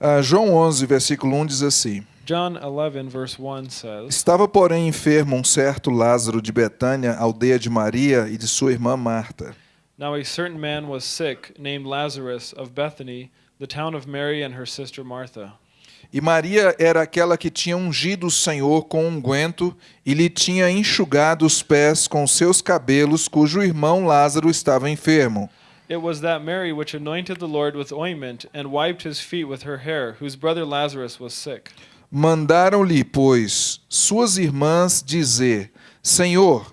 Ah, João 11, versículo 1 diz assim: John 11, verse 1 says, Estava, porém, enfermo um certo Lázaro de Betânia, aldeia de Maria e de sua irmã Marta. Now a certain man was sick, named Lazarus of Bethany, the town of Mary and her sister Martha. E Maria era aquela que tinha ungido o Senhor com unguento e lhe tinha enxugado os pés com seus cabelos, cujo irmão Lázaro estava enfermo. It was that Mary which anointed the Lord with ointment and wiped his feet with her hair, whose brother Lazarus was sick. Mandaram-lhe, pois, suas irmãs dizer: Senhor,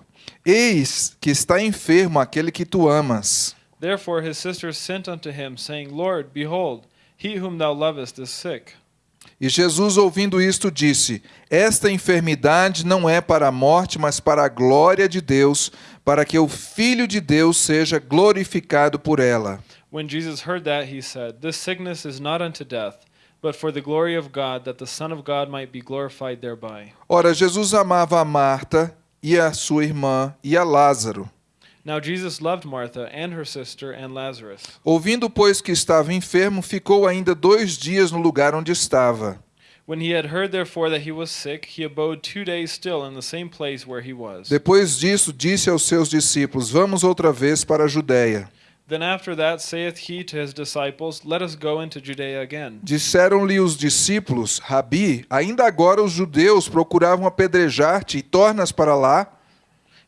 eis que está enfermo aquele que tu amas. Therefore his sisters sent unto him, saying, Lord, behold, he whom thou lovest is sick. E Jesus, ouvindo isto, disse: Esta enfermidade não é para a morte, mas para a glória de Deus, para que o Filho de Deus seja glorificado por ela. When Jesus heard that, he said, This sickness is not unto death, but for the glory of God, that the Son of God might be glorified thereby. Ora, Jesus amava a Marta e a sua irmã e a Lázaro. Now Jesus loved Martha and her sister and Lazarus. Ouvindo, pois, que estava enfermo, ficou ainda dois dias no lugar onde estava. When he had heard therefore that he was sick, he abode two days still in the same place where he was. Depois disso, disse aos seus discípulos: Vamos outra vez para a Judéia. Then after that saith he to his disciples, Let us go into Judea again. Disseram-lhe os discípulos: Rabi, ainda agora os judeus procuravam apedrejar-te e tornas para lá?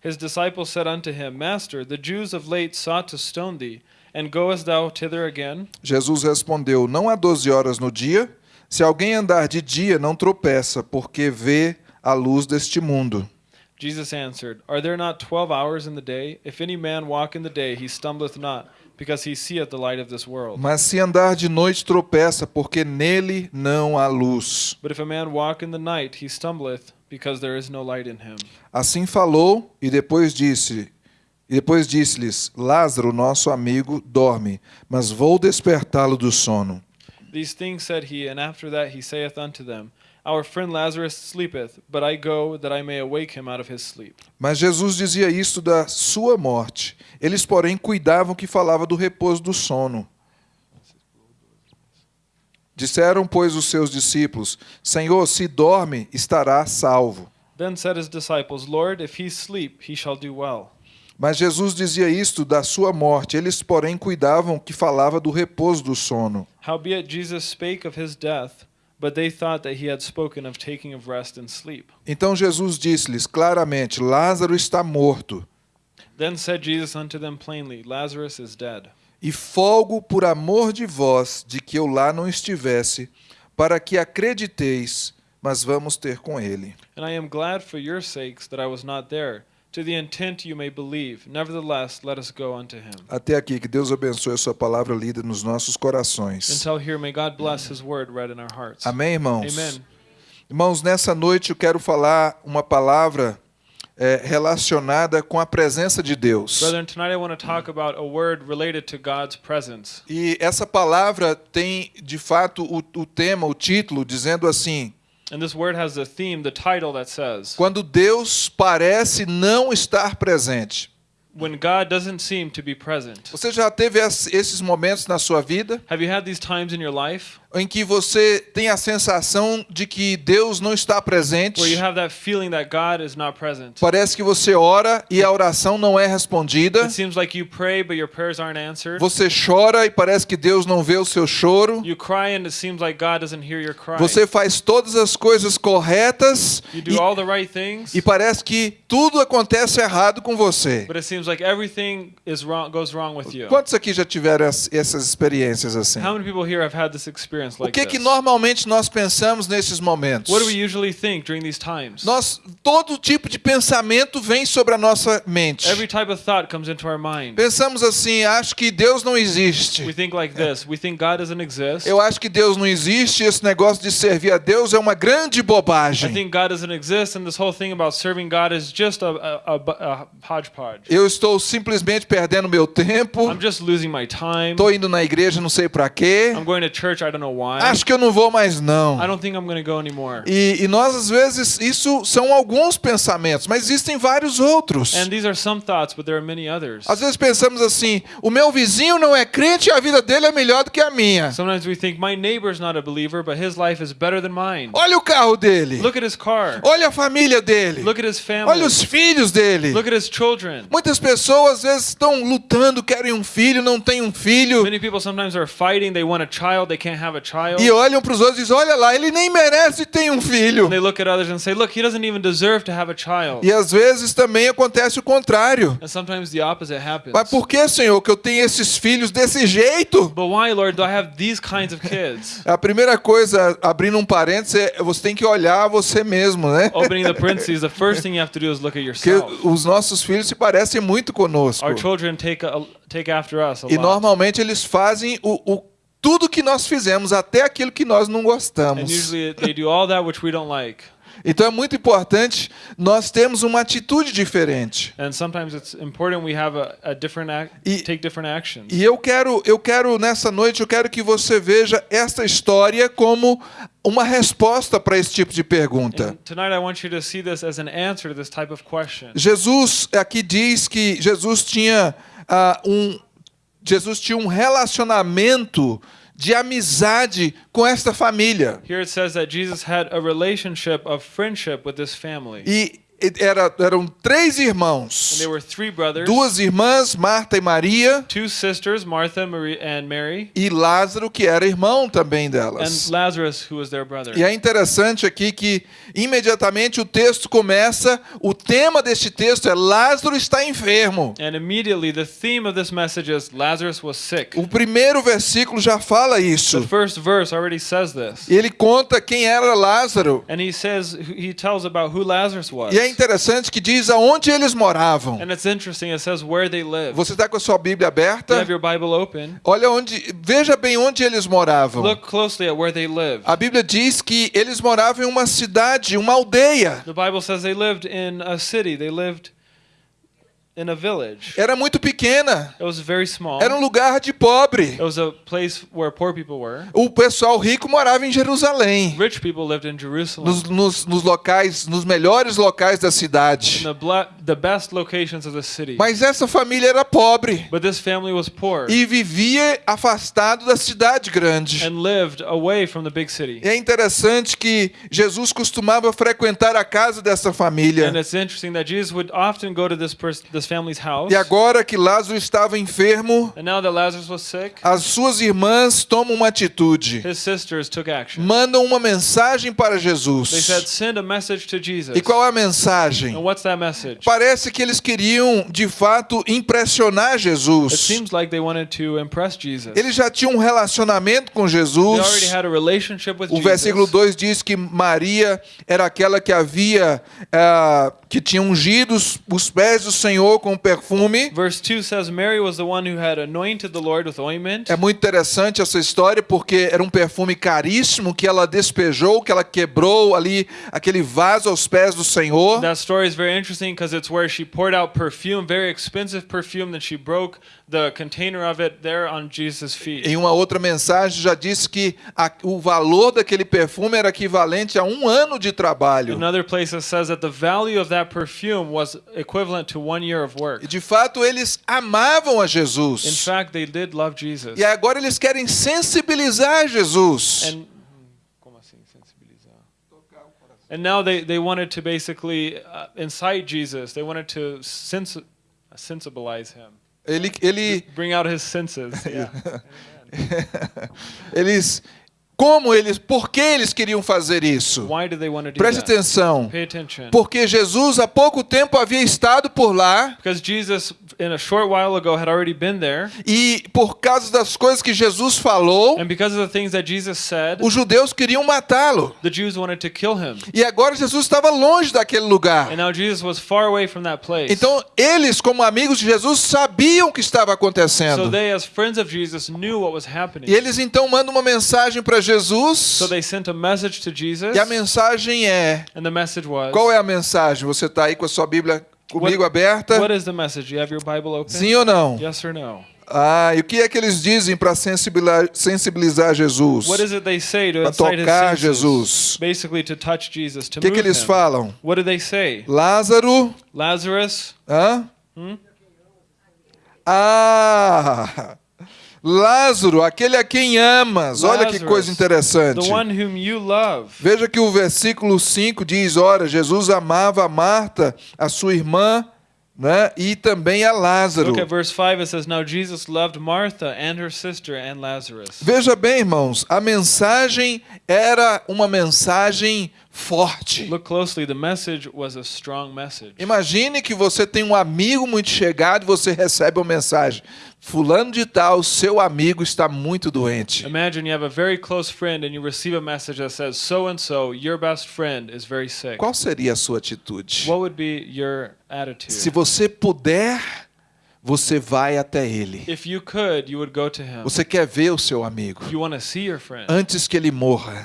His disciples said unto him, Master, the Jews of late sought to stone thee, and goest thou thither again? Jesus respondeu: Não há doze horas no dia? Se alguém andar de dia, não tropeça, porque vê a luz deste mundo. Jesus answered, Are there not twelve hours in the day? If any man walk in the day, he stumbleth not, because he seeth the light of this world. Mas se andar de noite, tropeça, porque nele não há luz. But if a man walk in the night, he stumbleth, because there is no light in him. Assim falou e depois disse: E depois disse-lhes: Lázaro, nosso amigo, dorme, mas vou despertá-lo do sono. These things said he, and after that he saith unto them, Our friend Lazarus sleepeth, but I go that I may awake him out of his sleep. Mas Jesus dizia isto da sua morte. Eles, porém, cuidavam que falava do repouso do sono. Disseram, pois, os seus discípulos: Senhor, se dorme, estará salvo. Then said his disciples, Lord, if he sleep, he shall do well. Mas Jesus dizia isto da sua morte. Eles, porém, cuidavam que falava do repouso do sono. Howbeit Jesus spake of his death, but they thought that he had spoken of taking of rest and sleep. Então Jesus disse-lhes claramente: Lázaro está morto. Then said Jesus unto them plainly, Lazarus is dead. E folgo por amor de vós de que eu lá não estivesse, para que acrediteis, mas vamos ter com ele. And I am glad for your sakes that I was not there, to the intent you may believe. Nevertheless, let us go unto him. Até aqui, que Deus abençoe a sua palavra lida nos nossos corações. Until here, may God bless his word read in our hearts. Amém, irmãos? Amen. Irmãos, nessa noite eu quero falar uma palavra eh, relacionada com a presença de Deus. Brethren, tonight I want to talk about a word related to God's presence. E essa palavra tem, de fato, o, o tema, o título, dizendo assim: And this word has the theme, the title that says, Quando Deus parece não estar presente. When God doesn't seem to be present. Você já teve es- esses momentos na sua vida Have you had these times in your life em que você tem a sensação de que Deus não está presente? where you have that feeling that God is not present? Parece que você ora e a oração não é respondida. Like you pray. Você chora e parece que Deus não vê o seu choro. Like. Você faz todas as coisas corretas e, all the right things, e parece que tudo acontece errado com você. but it seems like everything is wrong, goes wrong with you. Quantos aqui já tiveram es- essas experiências assim? How many people here have had this experience O que que normalmente nós pensamos nesses momentos? What do we usually think during these times? Nós todo tipo de pensamento vem sobre a nossa mente. Every type of thought comes into our mind. Pensamos assim, acho que Deus não We existe. think like this. We think God doesn't exist. Eu acho que Deus não existe, esse negócio de servir a Deus é uma grande bobagem. think God doesn't exist, and this whole thing about serving God is just a, a, a, a hodgepodge. Eu estou simplesmente perdendo meu tempo. I'm just losing my time. Estou indo na igreja, não sei para quê. I'm going to church, I don't know. Acho que eu não vou mais não. I don't think I'm going to go anymore. E, e nós, às vezes, isso são alguns pensamentos, mas existem vários outros. And these are some thoughts, but there are many others. Às vezes pensamos assim: o meu vizinho não é crente e a vida dele é melhor do que a minha. Sometimes we think my neighbor's not a believer, but his life is better than mine. Olha o carro dele. Look at his car. Olha a família dele. Look at his Olha family. os filhos dele. Look at his children. Muitas pessoas às vezes estão lutando, querem um filho, não têm um filho. Many people sometimes are fighting. They want a child. They can't have a child. E olham para os outros e dizem: Olha lá, ele nem merece ter um filho. And they look at others and say, look, he doesn't even deserve to have a child. E às vezes também acontece o contrário. And sometimes the opposite happens. Mas por que, Senhor, que eu tenho esses filhos desse jeito? But why, Lord, do I have these kinds of kids? A primeira coisa, abrindo um parênteses, é você tem que olhar você mesmo, né? Opening the parentheses, the first thing you have to do is look at Porque yourself. os nossos filhos se parecem muito conosco. Our children take a, take after us a E lot. normalmente eles fazem o, o- tudo que nós fizemos, até aquilo que nós não gostamos. like. Então é muito importante nós termos uma atitude diferente. And sometimes it's important we have a, a different act, E- take different actions. E eu quero, eu quero nessa noite, eu quero que você veja esta história como uma resposta para esse tipo de pergunta. An. Jesus aqui diz que Jesus tinha ah, um Jesus tinha um relacionamento de amizade com esta família. Here it says that Jesus had a relationship of friendship with this family. E era, eram três And irmãos. there were three brothers, Duas irmãs, Marta e Maria, two sisters, Martha Mary, e Lázaro, que era irmão também and delas. Lazarus, who was their brother. E é interessante aqui que imediatamente o texto começa, o tema deste texto é Lázaro está enfermo. O primeiro versículo já fala The isso. first verse already says this. Ele conta quem era Lázaro. And he says he tells about who Lazarus was. E é interessante que diz aonde eles moravam. And it's interesting, it says where they lived. Você está com a sua Bíblia You aberta? have your Bible open. Olha onde, veja bem onde eles moravam. Look closely at where they lived. A Bíblia diz que eles moravam em uma cidade, uma aldeia. The Bible says they lived in a city. They lived in a village. Era muito pequena. It was very small. Era um lugar de pobre. It was a place where poor people were. O pessoal rico morava em Jerusalém, Rich people lived in Jerusalem. nos, nos, nos locais, nos melhores locais da In cidade. the, bla- the best locations of the city. Mas essa família era pobre But this family was poor e vivia afastado da cidade grande. and lived away from the big city. E é interessante que Jesus costumava frequentar a casa dessa família. And it's interesting that Jesus would often go to this this family's house. E agora que Lázaro estava enfermo, And now that Lazarus was sick, as suas irmãs tomam uma atitude. his sisters took action. Mandam uma mensagem para They said, Jesus. send a message to Jesus. E qual é a mensagem? And what's that message? Parece que eles queriam, de fato, impressionar It Jesus. seems like they wanted to impress Jesus. Eles já tinham um relacionamento com They already Jesus. had a relationship with O versículo Jesus. 2 diz que Maria era aquela que havia, ah, que tinha ungido os- os pés do Senhor com perfume. Verse 2 says Mary was the one who had anointed the Lord with ointment. É muito interessante essa história porque era um perfume caríssimo que ela despejou, que ela quebrou ali aquele vaso aos pés do Senhor. That story is very interesting because it's where she poured out perfume, very expensive perfume, that she broke the container of it there on Jesus' feet. Em uma outra mensagem já disse que a- o valor daquele perfume era equivalente a um ano de trabalho. Another place it says that the value of that perfume was equivalent to one year of work. E de fato eles amavam a In Jesus. fact, they did love Jesus. E agora eles querem sensibilizar Jesus. And? And now they, they wanted to basically uh, incite Jesus. They wanted to sens- sensibilize him, Ele, ele, bring out his senses. Yeah. eles, como eles, por que eles queriam fazer isso? Preste atenção. Porque Jesus há pouco tempo havia estado por lá Jesus, ago, e por causa das coisas que Jesus falou, said, os judeus queriam matá-lo. E agora Jesus estava longe daquele lugar. Então, eles, como amigos de Jesus, sabiam o que estava so acontecendo. they, Jesus. E eles então mandam uma mensagem para Jesus. So they sent a message to Jesus. E a mensagem é: And the message was qual é a mensagem? Você está aí com a sua Bíblia comigo aberta? What is the message? You have your Bible open? Sim ou não? Yes or no? Ah, e o que é que eles dizem para sensibilizar, sensibilizar Jesus? What is it they say to Pra incite his tocar? Jesus. Basically to touch Jesus, to O que, que eles him. falam? What do they say? Lázaro, Lazarus, hã? Hum? Ah, Lázaro, aquele a quem amas. Olha que coisa interessante. Veja que o versículo 5 diz: Ora, Jesus amava a Marta, a sua irmã, né? e também a Lázaro. Look at verse 5. It says, Now Jesus loved Martha and her sister and Lazarus. Veja bem, irmãos, a mensagem era uma mensagem forte. Look closely. The message was a strong message. Imagine que você tem um amigo muito chegado e você recebe uma mensagem: Fulano de Tal, seu amigo está muito doente. Imagine you have a very close friend and you receive a message that says, So and so, your best friend, is very sick. Qual seria a sua atitude? What would be your attitude? Se você puder, você vai até ele. You could, you. Você quer ver o seu amigo antes que ele morra.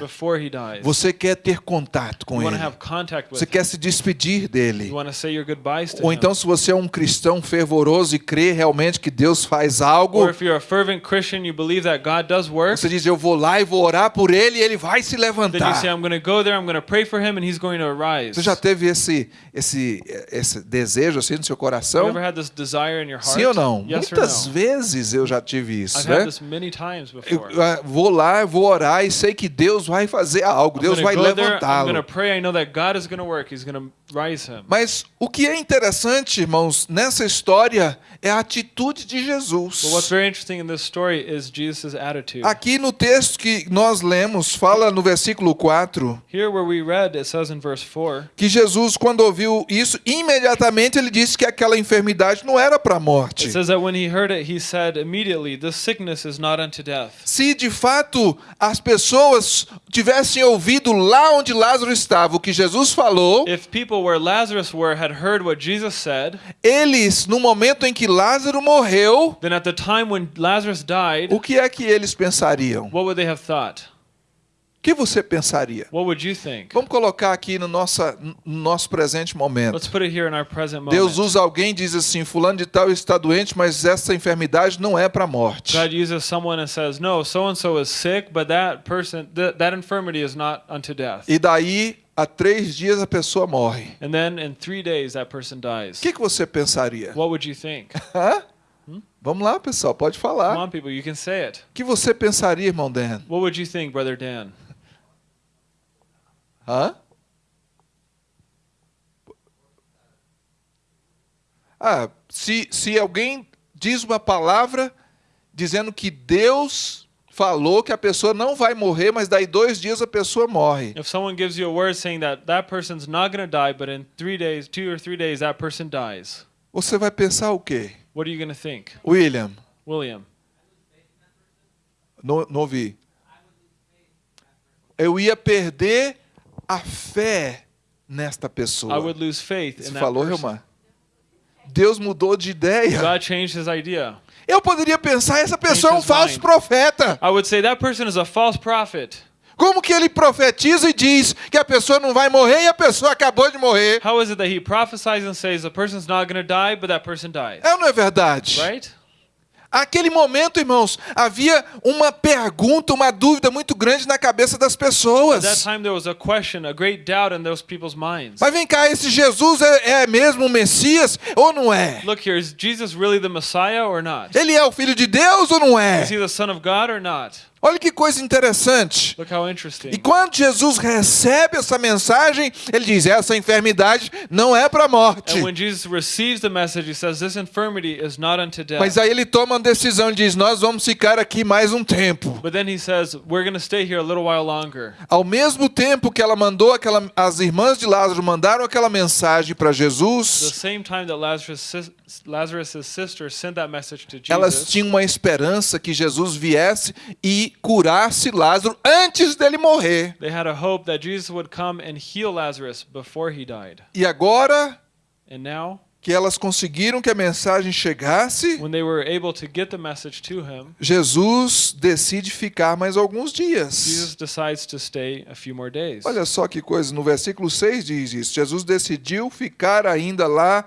Você quer ter contato com ele. Você him. quer se despedir dele. Ou então, se você é um cristão fervoroso e crê realmente que Deus faz algo, work, você diz: Eu vou lá e vou orar por ele e ele vai se say, levantar. Go there, him. Você já teve esse, esse, esse desejo assim no seu coração? Sim ou não? Yes Muitas no? vezes eu já tive isso, né? Eu before. ah, vou lá, eu vou orar e sei que Deus vai fazer algo, Deus vai levantá-lo. Mas o que é interessante, irmãos, nessa história é a atitude de Jesus. Aqui no texto que nós lemos, fala no versículo 4 Here where we read, it says in verse 4, que Jesus, quando ouviu isso, imediatamente ele disse que aquela enfermidade não era para a it morte. says that when he heard it, he said immediately, This sickness is not unto death. Se de fato as pessoas tivessem ouvido lá onde Lázaro estava o que Jesus falou, If people where Lazarus were had heard what Jesus said, eles, no momento em que Lázaro morreu, then at the time when Lazarus died, o que é que eles pensariam? what would they have thought? O que você pensaria? What would you think? Vamos colocar aqui no, nossa, no nosso presente momento. Let's put it here in our present Deus usa alguém e diz assim: Fulano de Tal está doente, mas essa enfermidade não é para a morte. God uses someone and says, No, so and so is sick, but that person, th- that infirmity is not unto death. E daí, há três dias, a pessoa morre. And then in three days, that person dies. O que, que você pensaria? What would you think? Hã? Vamos lá, pessoal, pode Come falar. on, people, you can say it. O que você pensaria, irmão Dan? What would you think, Brother Dan? Hã? Ah, se, se alguém diz uma palavra dizendo que Deus falou que a pessoa não vai morrer, mas daí dois dias a pessoa morre. If someone gives you a word saying that that person's not going to die, but in three days, two or three days, that person dies, Você vai pensar o quê? what are you going to think? William, William, não, não ouvi. Eu ia perder a fé nesta I pessoa. would lose faith Você in falou. Relmar? Deus mudou de ideia. God changed his idea. Eu poderia pensar, essa pessoa é um falso profeta. I would say that person is a false prophet. Como que ele profetiza e diz que a pessoa não vai morrer e a pessoa acabou de morrer? How is it that he prophesies and says the person's not going to die, but that person dies? É ou não é verdade? Right? Aquele momento, irmãos, havia uma pergunta, uma dúvida muito grande na cabeça das At that pessoas. time, there was a question, a great doubt in those people's minds. Mas vem cá, esse Jesus é, é mesmo o Messias ou não é? Look here, is Jesus really the Messiah or not? Ele é o filho de Deus ou não é? Is he the Son of God or not? Olha que coisa interessante. Look how E interesting. quando Jesus recebe essa mensagem, ele diz: essa enfermidade não é para a morte. Jesus message, says. Mas aí ele toma uma decisão e diz: Nós vamos ficar aqui mais um tempo. But then he says, We're going to stay here a little while longer. Ao mesmo tempo que ela mandou aquela, as irmãs de Lázaro mandaram aquela mensagem para The Jesus, same time that Lazarus' to elas Jesus, tinham uma esperança que Jesus viesse e curasse Lázaro antes dele morrer. they had a hope that Jesus would come and heal Lazarus before he died. E agora And now, que elas conseguiram que a mensagem chegasse, when they were able to get the message to him, Jesus decide ficar mais alguns dias. Jesus decides to stay a few more days. Olha só que coisa, no versículo 6 diz isso: Jesus decidiu ficar ainda lá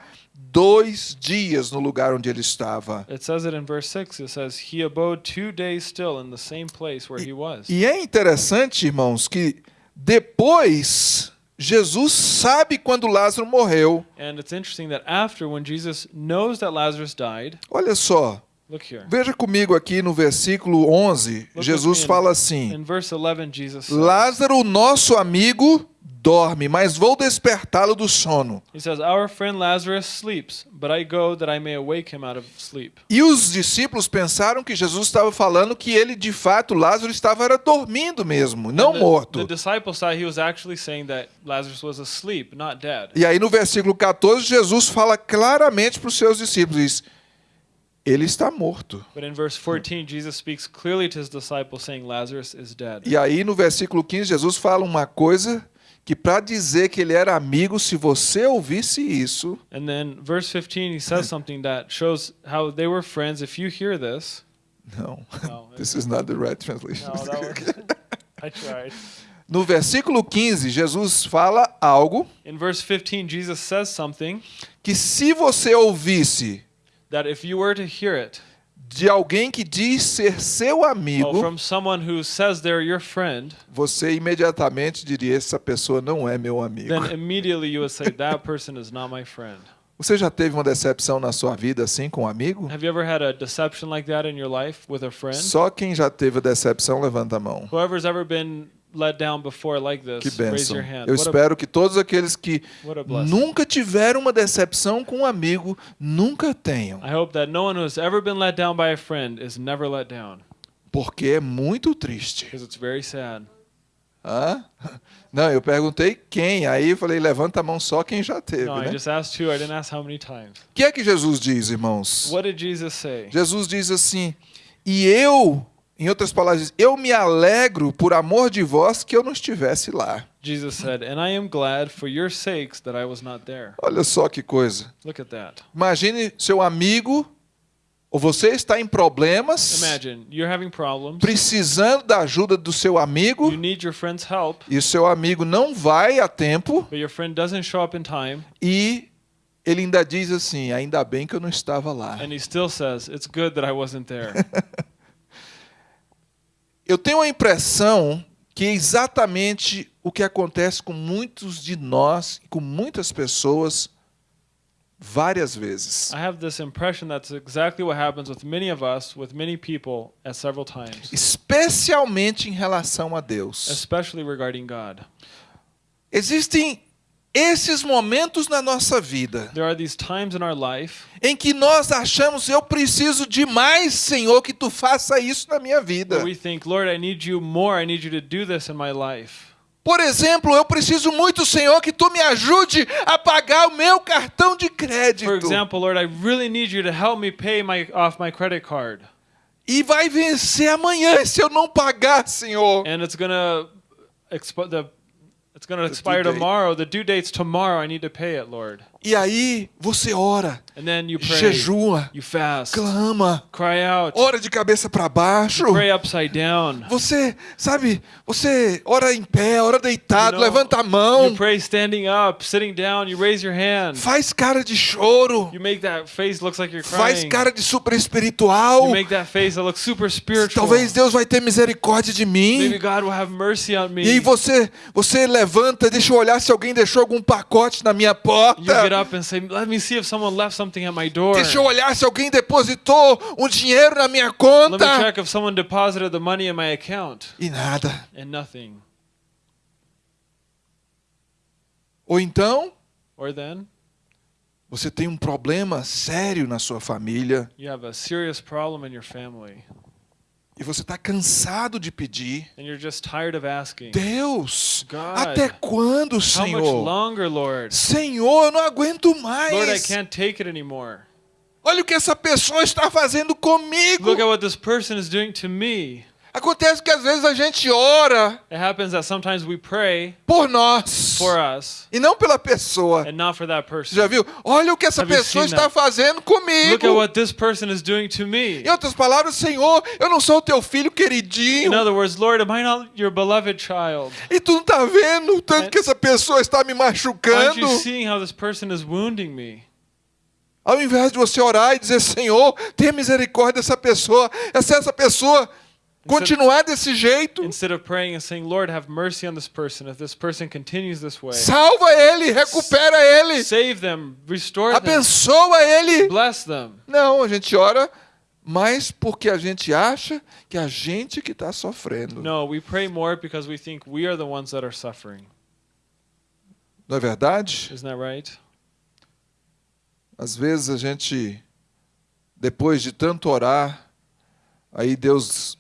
dois dias no lugar onde ele estava. It says it in verse 6. It says, He abode two days still in the same place where he was. E é interessante, irmãos, que depois Jesus sabe quando Lázaro morreu. And it's interesting that after, when Jesus knows that Lazarus died, Olha só. Veja comigo aqui no versículo 11, Look Jesus fala assim: In verse 11, Jesus says, Lázaro, nosso amigo, dorme, mas vou despertá-lo do sono. He says, Our friend Lazarus sleeps, but I go that I may awake him out of sleep. E os discípulos pensaram que Jesus estava falando que ele, de fato, Lázaro estava era dormindo mesmo, não the, morto. The disciples thought he was actually saying that Lazarus was asleep, not dead. E aí no versículo 14, Jesus fala claramente para os seus discípulos, diz, ele está morto. But in verse 14, Jesus speaks clearly to his disciples, saying, Lazarus is dead. E aí no versículo 15, Jesus fala uma coisa que para dizer que ele era amigo, se você ouvisse isso, And then verse 15, he says something that shows how they were friends. If you hear this, não, No, this is not the right translation. no, was, I tried. No versículo 15, Jesus fala algo In verse 15, Jesus says something que se você ouvisse that if you were to hear it de alguém que diz ser seu oh, amigo, from someone who says they're your friend, você imediatamente diria: essa pessoa não é meu amigo. then immediately you would say, That person is not my friend. Você já teve uma decepção na sua vida assim com um amigo? Have you ever had a deception like that in your life with a friend? Só quem já teve a decepção levanta a mão. Whoever's ever been let down before like this, Que raise bênção. your hand. Eu What a, espero que todos aqueles que a nunca tiveram uma decepção com um amigo nunca tenham, I hope that no one who's ever been let down by a friend is never let down porque é muito triste. because it's very sad. Hã? Não, eu perguntei quem, aí eu falei levanta a mão só quem já teve, No, I né? just asked two. I didn't ask how many times. O que é que Jesus diz, irmãos? What did Jesus say? Jesus diz assim: "E eu, em outras palavras, eu me alegro por amor de vós que eu não estivesse lá." Jesus said, And I am glad for your sakes that I was not there. Olha só que coisa. Look at that. Imagine seu amigo ou você está em problemas, Imagine you're having problems. precisando da ajuda do seu amigo You need your friend's help, e o seu amigo não vai a tempo but your friend doesn't show up in time. e ele ainda diz assim: ainda bem que eu não estava lá. And he still says, It's good that I wasn't there. Eu tenho a impressão que é exatamente o que acontece com muitos de nós e com muitas pessoas várias vezes. I have this impression that's exactly what happens with many of us, with many people, at several times, Especialmente em relação a Deus. especially regarding God. Existem esses momentos na nossa vida There are these times in our life em que nós achamos eu preciso demais, Senhor, que tu faça isso na minha vida. think, more. Por exemplo, eu preciso muito, Senhor, que tu me ajude a pagar o meu cartão de crédito. For example, Lord, I really need you to help me pay my off my credit card. E vai vencer amanhã se eu não pagar, Senhor. And it's gonna the it's gonna expire tomorrow. The due date's tomorrow. I need to pay it, Lord. E aí você ora, And then you pray, jejua, you fast, clama, cry out, ora de cabeça para baixo. pray upside down. Você, sabe, você ora em pé, ora deitado, You know, levanta a mão, up, down. Faz cara de choro, You make that face looks like you're faz cara de super espiritual. You make that face that looks super spiritual. Talvez Deus vai ter misericórdia de Maybe mim. God will have mercy on me. E aí você, você levanta, deixa eu olhar se alguém deixou algum pacote na minha porta. Up and say, "Let me see if someone left something at my door. Deixa eu olhar se alguém depositou um dinheiro na minha Let me conta. check if someone deposited the money in my account." E nada. And nothing. Ou então, Or then você tem um problema sério na sua família you have a serious problem in your family, e você está cansado de pedir. and you're just tired of asking. Deus, até quando, Senhor? longer, Lord? Senhor, eu não aguento Lord, mais. anymore. Olha o que essa pessoa está fazendo comigo. Look at what this person is doing to me. Acontece que às vezes a gente ora It happens that sometimes we pray por nós for us e não pela pessoa. and not for that person. Já viu? Olha o que essa Have pessoa está that? fazendo Look at comigo. what this person is doing to me. Em outras palavras, Senhor, eu não sou teu filho queridinho. In other words, Lord? E tu não tá vendo o tanto And- que essa pessoa está me machucando? Ao invés de você orar e dizer, Senhor, tenha misericórdia dessa pessoa, se essa pessoa continuar desse jeito, Instead of praying and saying, Lord, have mercy on this person, if this person continues this way, salva ele, recupera ele, save them, restore them, abençoa ele. bless them. Não, a gente ora mais porque a gente acha que a gente que está sofrendo. No, we pray more because we think we are the ones that are suffering. Não é verdade? Isn't that right? Às vezes a gente, depois de tanto orar, aí Deus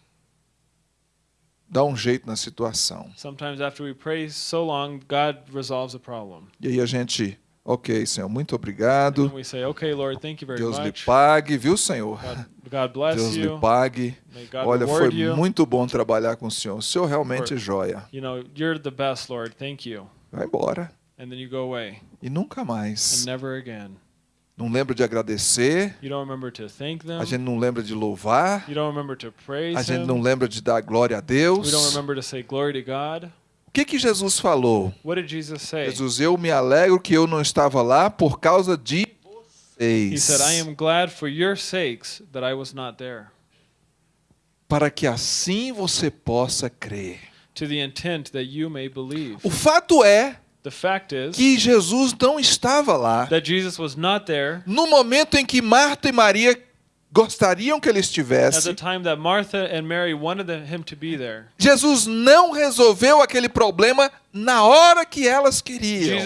dá um jeito na situação. Sometimes after we pray so long, God resolves a problem. E aí a gente, ok, Senhor, muito obrigado. we say, okay, Lord, thank you very Deus lhe much. pague, viu, Senhor? God, God bless Deus lhe you. pague. May God Olha, foi you. muito bom trabalhar com o Senhor. O Senhor realmente é joia. You know, you're the best, Lord. Thank you. Vai embora. And then you go away. E nunca mais. Não lembra de agradecer. You don't remember to thank them. A gente não lembra de louvar. You don't remember to praise A gente não lembra de dar glória a Deus. remember to say glory to God. O que que Jesus falou? What did Jesus eu me alegro que eu não estava lá por causa de vocês. Para que assim você possa crer. to the intent that you may believe. O fato é que Jesus não estava lá. that Jesus was not there No momento em que Marta e Maria gostariam que ele estivesse, time that Martha and Mary wanted them- him to be there. Jesus não resolveu aquele problema na hora que elas queriam.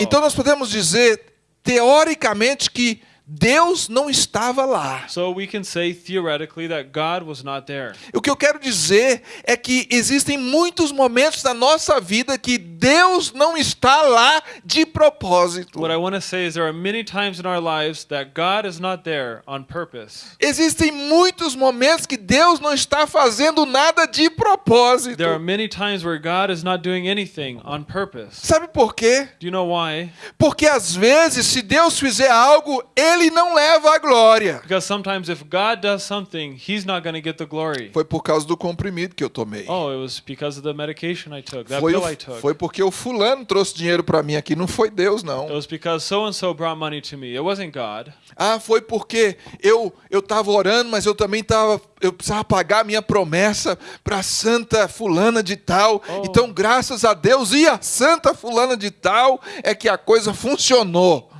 Então nós podemos dizer, teoricamente, que Deus não estava lá. So we can say theoretically that God was not there. O que eu quero dizer é que existem muitos momentos da nossa vida que Deus não está lá de propósito. What I want to say is there are many times in our lives that God is not there on purpose. Existem muitos momentos que Deus não está fazendo nada de propósito. There are many times where God is not doing anything on purpose. Sabe por quê? Do you know why? Porque às vezes, se Deus fizer algo, Ele não leva a glória. Because sometimes if God does something, He's not going to get the glory. Foi por causa do comprimido que eu tomei. Oh, it was because of the medication I took, that Foi, pill o- I took. foi porque o fulano trouxe dinheiro para mim aqui, não foi Deus It não. was because so and so brought money to me. It wasn't God. Ah, foi porque eu eu estava orando, mas eu também tava eu precisava pagar a minha promessa para Santa fulana de tal. Oh. Então, graças a Deus e a Santa fulana de tal é que a coisa funcionou.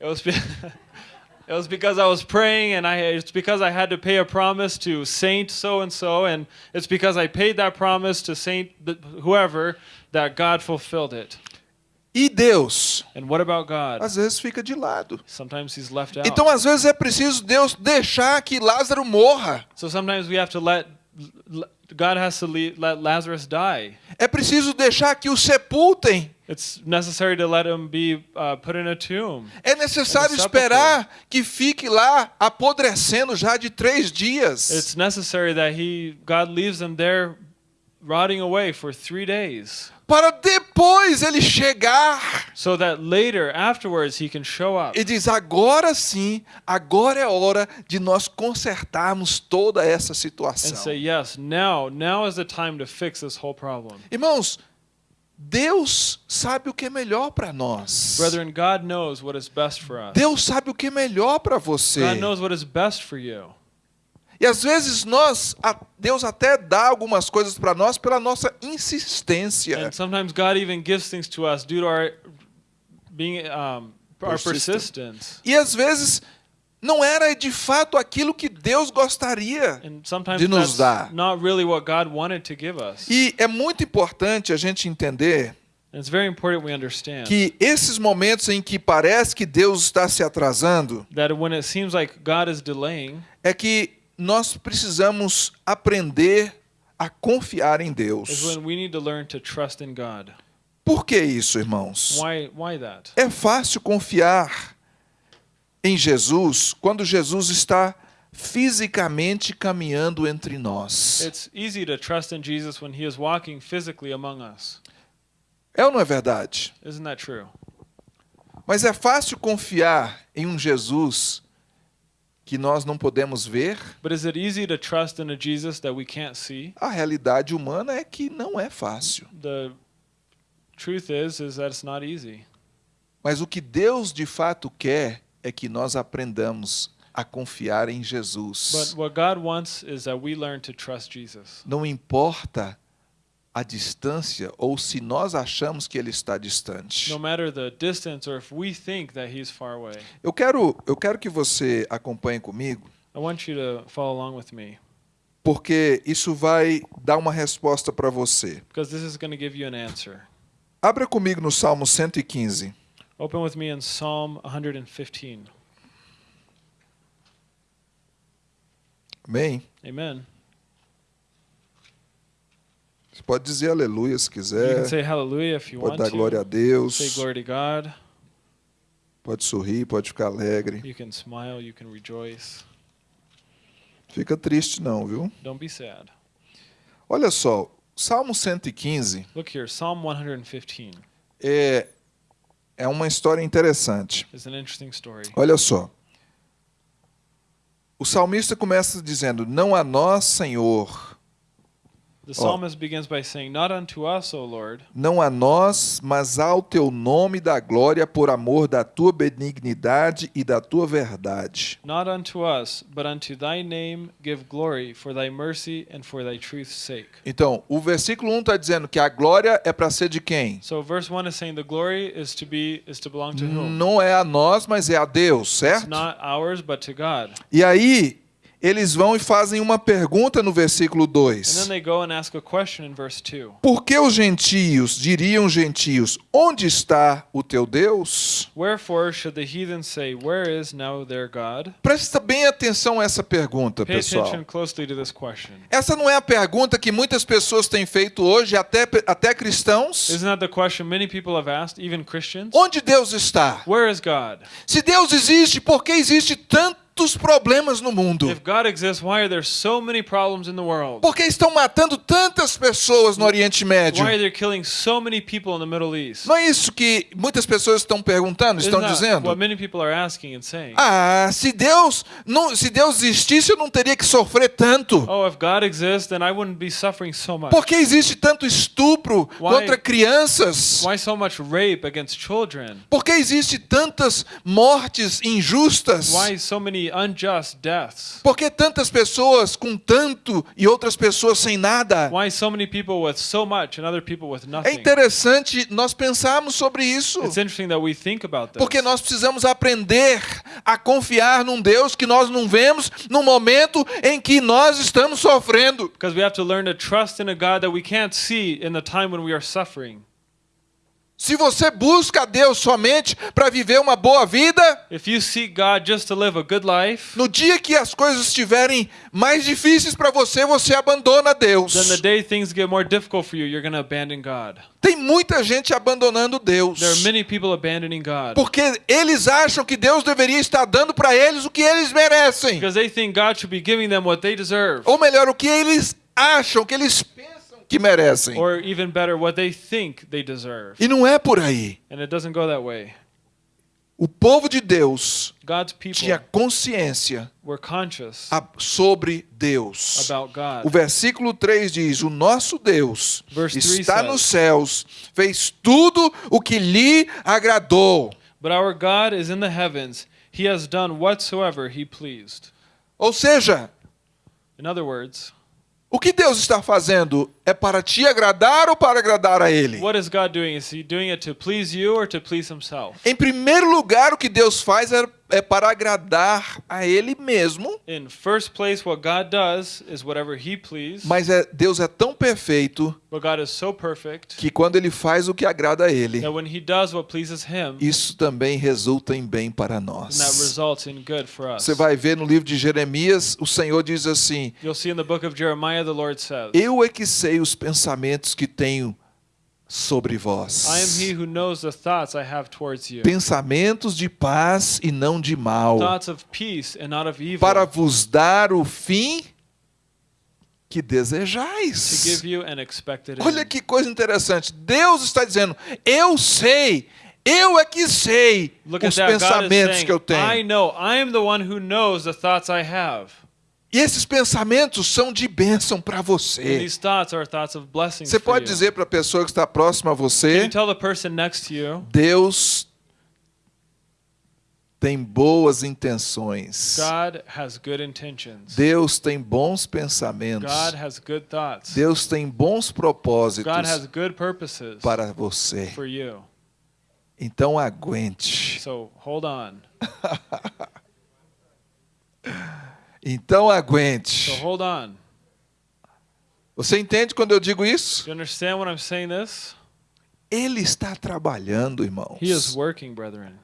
It was It was because I was praying and I it's because I had to pay a promise to saint so and so and it's because I paid that promise to saint whoever that God fulfilled it. E Deus, And what about God? às vezes fica de lado. Sometimes he's left out. Então, às vezes é preciso Deus deixar que Lázaro morra. So sometimes we have to let God has to le- let Lazarus die. É preciso deixar que o sepultem. It's necessary to let him be uh, put in a tomb. É necessário esperar que fique lá apodrecendo já de três dias. It's necessary that he God leaves him there rotting away for 3 days Para depois ele chegar so that later afterwards he can show up e diz: agora sim, agora é hora de nós consertarmos toda essa and situação. say yes, now now is the time to fix this whole problem. Irmãos, Deus sabe o que é melhor para nós. Brethren, God knows what is best for us. Deus sabe o que é melhor para você. God knows what is best for you. E às vezes nós, Deus até dá algumas coisas para nós pela nossa insistência. And sometimes God even gives things to us due to our being um, our persistence. E às vezes não era de fato aquilo que Deus gostaria. De nos dar. not really what God wanted to give us. E é muito importante a gente entender And it's very important we understand que esses momentos em que parece que Deus está se atrasando, that when it seems like God is delaying, é que nós precisamos aprender a confiar em Deus. when we need to learn to trust in God. Por que isso, irmãos? Why why? É fácil confiar em Jesus quando Jesus está fisicamente caminhando entre nós. It's easy to trust in Jesus when he is walking physically among us. É ou não é verdade? Isn't that true? Mas é fácil confiar em um Jesus que nós não podemos ver. But is it easy to trust in a Jesus that we can't see? A realidade humana é que não é fácil. The truth is is that it's not easy. Mas o que Deus de fato quer é que nós aprendamos a confiar em Jesus. what God wants is that we learn to trust Jesus. Não importa a distância ou se nós achamos que ele está distante. Eu quero, eu quero que você acompanhe comigo, I want you to follow along with me porque isso vai dar uma resposta para você. Abra comigo no Salmo 115. Open with me in Psalm 115. Amém? Amen. Você pode dizer aleluia se You can quiser. say hallelujah if you Pode want dar glória a to. Deus. Say glory to God. Pode sorrir, pode ficar alegre. You can smile, you can rejoice. Fica triste não, viu? Don't be sad. Olha só, Salmo 115 Look here, Psalm 115 é, é uma história interessante. Olha só. O salmista começa dizendo: Não a nós, Senhor, The psalmist begins by saying, Not unto us, O Lord, não a nós, mas ao teu nome da glória por amor da tua benignidade e da tua verdade. not unto us, but unto thy name give glory for thy mercy and for thy truth's sake. Então, o versículo 1 está dizendo que a glória é para ser de quem? So verse 1 is saying the glory is to be is to belong to whom? Não é a nós, mas é a Deus, It's certo? not ours, but to God. E aí, eles vão e fazem uma pergunta no versículo And then 2. they go and ask a question in verse 2. Por que os gentios diriam os gentios: Onde está o teu Deus? Wherefore should the heathen say, Where is now their God? Presta bem atenção a essa pergunta, Pay pessoal. Essa não é a pergunta que muitas pessoas têm feito hoje, até, até cristãos. Asked? Onde Deus está? Se Deus existe, por que existe tantos problemas no mundo? Exists, so? Por que estão matando tantas pessoas no Oriente Médio? Why are they killing so many people in the Middle East? Não é isso que muitas pessoas estão perguntando, Isn't estão dizendo? Ah, se Deus não, se Deus existisse, eu não teria que sofrer tanto. Oh, exists, so. Por que existe tanto estupro Why- contra crianças? Why so much rape against children? Por que existe tantas mortes injustas? Why so many? Por que tantas pessoas com tanto e outras pessoas sem nada? Why so many people with so much and other people with É nothing? interessante nós pensarmos sobre isso. It's interesting that we think about this. Porque nós precisamos aprender a confiar num Deus que nós não vemos no momento em que nós estamos sofrendo. Because we have to learn to trust in a God that we can't see in the time when we are suffering. Se você busca a Deus somente para viver uma boa vida, If you seek God just to live a good life, no dia que as coisas estiverem mais difíceis para você, você abandona Deus. then the day things get more difficult for you, you're going to abandon God. Tem muita gente abandonando Deus. There are many people abandoning God Porque eles acham que Deus deveria estar dando para eles o que eles merecem. because they think God should be giving them what they deserve, Ou melhor, o que eles acham, o que eles pensam que merecem. or even better, what they think they deserve. E não é por aí. And it doesn't go that way. O povo de Deus God's people tinha consciência were conscious a- sobre Deus. about O versículo 3 diz: O nosso Deus Verse 3 está nos céus, fez tudo o que lhe agradou. But our God is in the heavens. He has done whatsoever he pleased. Ou seja, In other words, o que Deus está fazendo é para te agradar ou para agradar a Ele? what is God doing? Is he doing it to please you or to please himself? Em primeiro lugar, o que Deus faz é, é para agradar a Ele mesmo, In first place, what God does is whatever he pleases. mas é, Deus é tão perfeito But God is so perfect que quando Ele faz o que agrada a Ele, that when he does what pleases him, isso também resulta em bem para then that nós. results in good for us. Você vai ver no livro de Jeremias, o Senhor diz assim: You'll see in the book of Jeremiah, the Lord says, Eu é que sei os pensamentos que tenho sobre vós. I am he who knows the thoughts I have towards you. Pensamentos de paz e não de mal, Thoughts of peace and not of evil. para vos dar o fim que to desejais. give you an expected Olha que coisa interessante. Deus está dizendo: Eu sei, eu é que sei Look os pensamentos saying, que eu I tenho. know. I am the one who knows the thoughts I have. E esses pensamentos são de bênção para você. Você pode dizer para a pessoa que está próxima a você: Deus tem boas intenções. Deus tem bons pensamentos. God has good thoughts. Deus tem bons propósitos para você. for you. Então aguente. So hold on. Então So aguente. hold on. Você entende quando eu digo isso? You understand when I'm saying this? Ele está trabalhando, He is irmãos. working, brethren.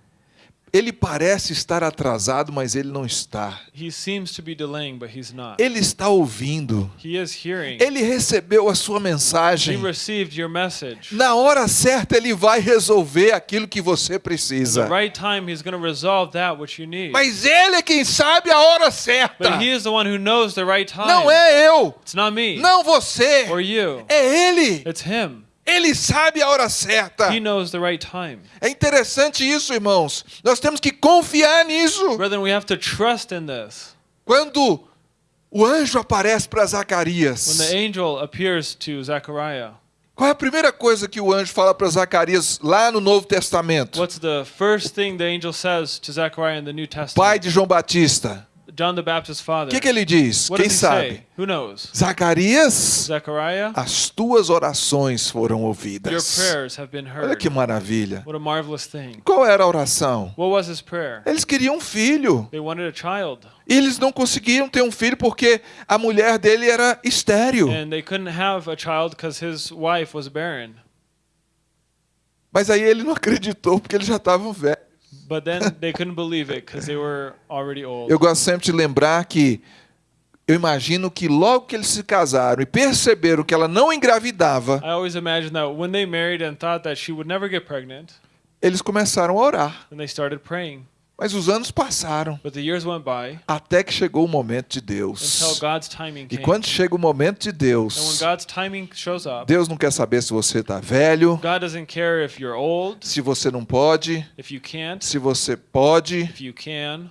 Ele parece estar atrasado, mas ele não está. He seems to be delaying, but he's not. Ele está ouvindo. He is hearing. Ele recebeu a sua He mensagem. received your message. Na hora certa, ele vai resolver aquilo que você precisa. right time, he's going to resolve that which you need. Mas ele é quem sabe a hora certa. But he is the one who knows the right time. Não é eu, It's not me não você. É ele. Ele sabe a hora certa. He knows the right time. É interessante isso, irmãos. Nós temos que confiar nisso. Brethren, we have to trust in this. Quando o anjo aparece para When Zacarias, the angel appears to Zechariah, qual é a primeira coisa que o anjo fala para Zacarias lá no Novo Testamento? what's the first thing the angel says to Zechariah in the New Pai Testament? de João Batista. John the Baptist's O father. que, que ele diz? What Quem sabe? Who knows? Zacarias, Zechariah, as tuas orações foram your ouvidas. prayers have been Olha heard. que maravilha. What a marvelous thing. Qual era a oração? What was his prayer? Eles queriam um filho. They wanted a child, E eles não conseguiam ter um filho porque a mulher dele era estéril. and they couldn't have a child because his wife was barren. Mas aí ele não acreditou porque eles já estavam velhos. But then they couldn't believe it because they were already old. Eu gosto sempre de lembrar que eu imagino que logo que eles se casaram e perceberam que ela não engravidava, I always imagine that when they married and thought that she would never get pregnant, eles começaram a orar. then they started praying. Mas os anos passaram But the years went by até que chegou o momento de Deus. E quando chega o momento de And when Deus, God's timing shows up, Deus não quer saber se você está velho, old, se você não pode, se você pode. can.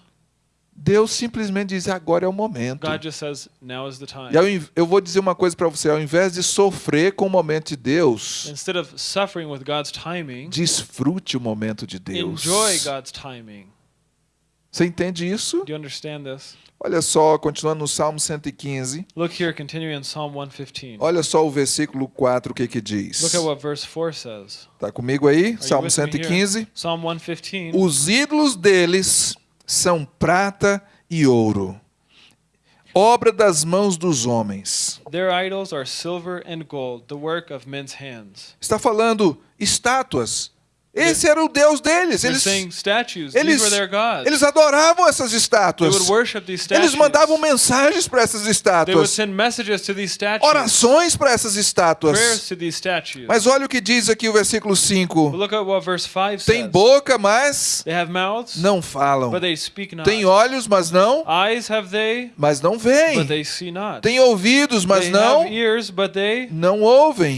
Deus simplesmente diz: agora é o momento. Says, now is the time. E in- eu vou dizer uma coisa para você: ao invés de sofrer com o momento de Deus, Instead of suffering with God's timing, desfrute o momento de Deus. enjoy God's timing. Você entende isso? Olha só, continuando no Salmo 115. Look here, continuing in Psalm 115. Olha só o versículo 4, o que que diz. Look at what verse 4 says. Tá comigo aí? Are Salmo with me here? 115. Psalm 115. Os ídolos deles são prata e ouro, obra das mãos dos homens. Their idols are silver and gold, the work of men's hands. Está falando estátuas. Esse era o Deus deles. Eles, eles, eles adoravam essas estátuas. Eles mandavam mensagens para essas estátuas, orações para essas estátuas. Mas olha o que diz aqui o versículo But 5. look at what verse 5 Tem boca, mas não falam. Tem olhos, mas não, mas não veem. Tem ouvidos, mas não, não ouvem.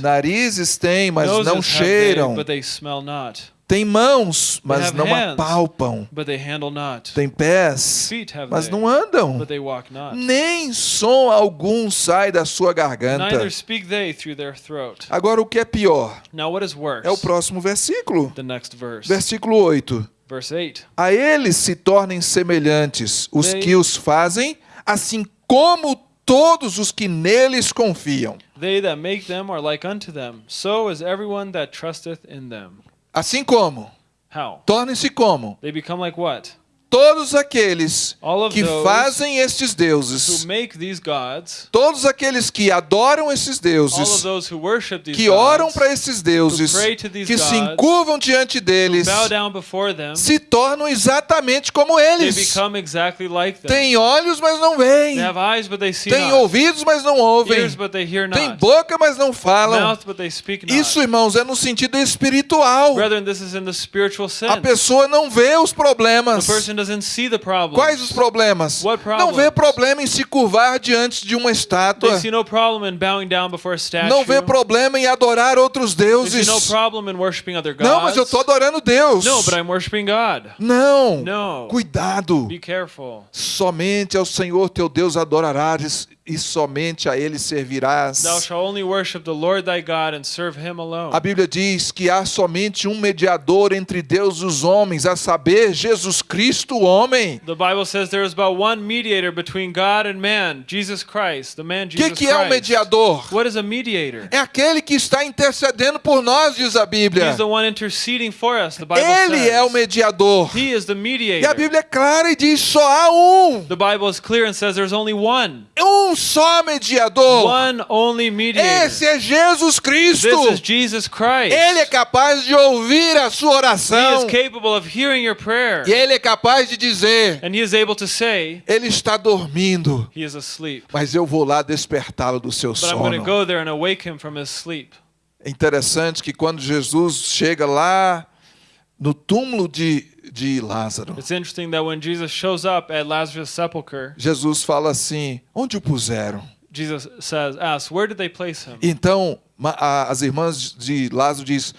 Narizes têm, mas não cheiram. Tem mãos, mas não hands. apalpam. But they handle not. Tem pés, mas não andam. but they walk not. Nem som algum sai da sua garganta. Agora, o que é pior Now what is worse? é o próximo versículo. The next verse. Versículo 8. Verse 8. A eles se tornem semelhantes os que os fazem, assim como todos os que neles confiam. They that make them are like unto them. So is everyone that trusteth in them. Assim como, How? tornem-se como They become like what? Todos aqueles que fazem estes deuses, gods, todos aqueles que adoram esses deuses, que oram para esses deuses, que se encurvam diante deles, them, se tornam exatamente como eles. exactly like. Têm olhos, mas não veem. Not. ouvidos, mas não ouvem. Ears, Têm not. boca, mas não falam. Mouth. Isso, irmãos, é no sentido espiritual. Brethren, A pessoa não vê os problemas. Person doesn't see the problem. Quais os problemas? Não vê problema em se curvar diante de uma estátua. They see no problem in bowing down before a statue. Não vê problema em adorar outros deuses. see no problem in worshiping other gods. Não, mas eu estou adorando Deus. Não. No. Cuidado. Be careful. Somente ao Senhor teu Deus adorarás e somente a ele servirás. Thou shalt only worship the Lord thy God and serve him alone. A Bíblia diz que há somente um mediador entre Deus e os homens, a saber, Jesus Cristo, o homem. The Bible says there is but one mediator between God and man, Jesus Christ, the man O que, Jesus que é um mediador? What is a mediator? É aquele que está intercedendo por nós, diz a Bíblia. He's the one interceding for us, the Bible Ele says. é o mediador. He is the E a mediator. Bíblia é clara e diz: só há um. The Bible is clear and says there's only one. Um só mediador. One only mediator. Esse é Jesus Cristo. This is Jesus Christ. Ele é capaz de ouvir a sua He is oração. capable of hearing your prayer. E ele é capaz de dizer: And he is able to say, Ele está dormindo, he is asleep. mas eu vou lá despertá-lo do seu But I'm going to sono. go there and awake him from his sleep. É interessante que quando Jesus chega lá no túmulo de, de Lázaro, It's interesting that when Jesus shows up at Lazarus' sepulchre, Jesus fala assim: Onde o puseram? Jesus says, asks, where did they place him? Então as irmãs de Lázaro diz: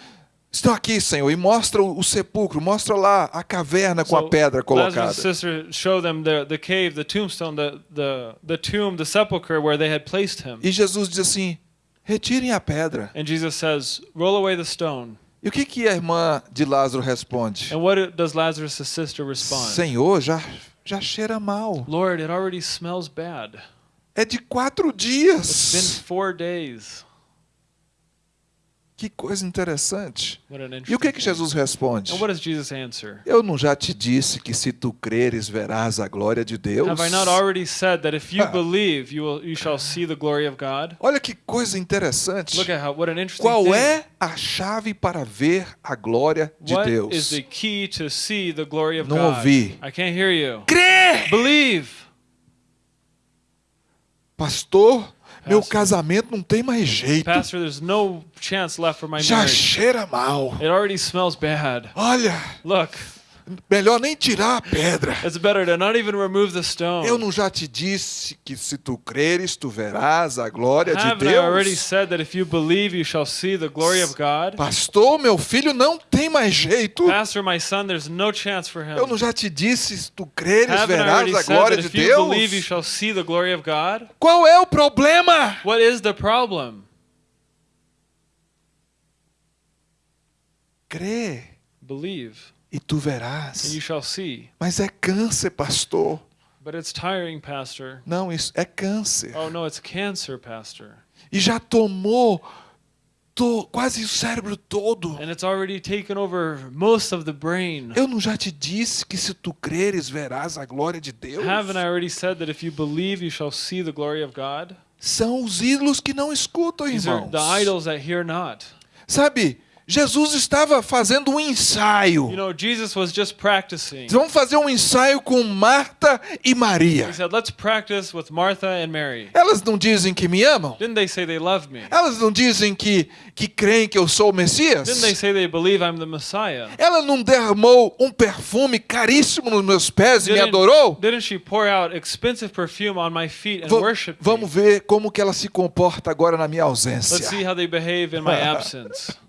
Estão aqui, Senhor, e mostra o, sepulcro, mostra lá a caverna com a pedra colocada. Lazarus' sister showed them the, the cave, the tombstone, the, the, the tomb, the sepulchre where they had placed him. E Jesus diz assim: Retirem a pedra. And Jesus says, roll away the stone. E o que, que a irmã de Lázaro responde? And what does Lazarus' sister respond? Senhor, já, já cheira mal. Lord, it already smells bad. É de quatro It's been dias. four days. Que coisa interessante. E o que, que thing. Jesus responde? Eu não já te disse que se tu creres verás a glória de Deus? Believe, you will you God? Olha que coisa interessante. How Qual thing. é a chave para ver a glória de What Deus? Não ouvi. Crer! Believe. Pastor, meu casamento não tem mais jeito. Pastor, there's no chance left for my Já marriage. cheira mal. It already smells bad. Olha, Look, melhor nem tirar a pedra. it's better to not even remove the stone. Eu não já te disse que se tu creres, tu verás a glória de Haven't I already Deus? said that if you believe, you shall see the glory of God? Pastor, meu filho não tem mais jeito. Pastor, my son, there's no chance for him. Eu não já te disse, se tu creres, Haven't verás already a said glória that de if you believe, you Deus? shall see the glory of God? Qual é o problema? What is the problem? Crê Believe, e tu and verás. you shall see. Mas é câncer, pastor. But it's tiring, Pastor. Não, isso é câncer. Oh no, it's cancer, Pastor. E já tomou to- quase o cérebro todo. And it's already taken over most of the brain. Eu não já te disse que se tu creres, verás a glória de Deus? Haven't I already said that if you believe, you shall see the glory of God? São os ídolos que não escutam, These are irmãos. the idols that hear not. Sabe, Jesus estava fazendo um ensaio. You know, Jesus was just practicing. Vamos fazer um ensaio com Marta e Maria. He said, Let's practice with Martha and Mary. Elas não dizem que me amam? Didn't they say they love me? Elas não dizem que, que creem que eu sou o Messias? Didn't they say they believe I'm the Messiah? Ela não derramou um perfume caríssimo nos meus pés e me Didn't, adorou? didn't she pour out expensive perfume on my feet and Va- worship me? vamos ver como que ela se comporta agora na minha Let's see ausência. how they behave in my absence.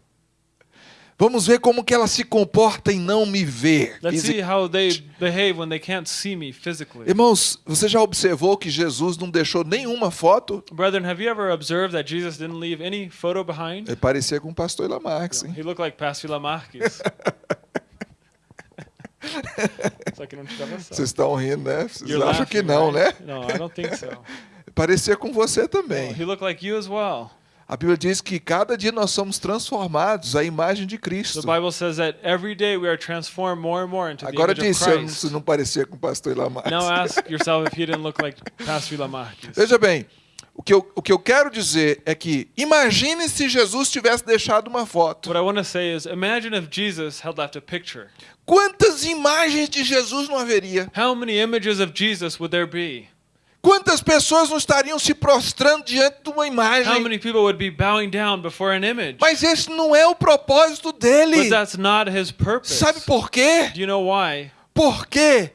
Vamos ver como que ela se comporta em não me ver. Let's see how they behave when they can't see me physically. Irmãos, você já observou que Jesus não deixou nenhuma foto? Brethren, have you ever observed that Jesus didn't leave any photo behind? Ele parecia com o pastor Lamarx, hein? He looked like Pastor Lamarckis. Só que não tirava Vocês estão rindo, né? Vocês You're acham laughing, que não, né? right? No, I don't think so. Parecia com você também. He looked like you as well. A Bíblia diz que cada dia nós somos transformados à imagem de The Cristo. Bible says that every day we are transformed more and more into the Agora image of disse, Christ. se não parecia com o pastor Lamarx. Now ask yourself if he didn't look like Pastor Lamarckis. Veja bem, o que, eu, o que eu quero dizer é que imagine se Jesus tivesse deixado uma foto. What I want to say is imagine if Jesus had left a picture. Quantas imagens de Jesus não haveria? How many images of Jesus would there be? Quantas pessoas não estariam se prostrando diante de uma How imagem? many people would be bowing down before an image? Mas esse não é o propósito dele. But that's not his purpose. Sabe por quê? Do you know why? Porque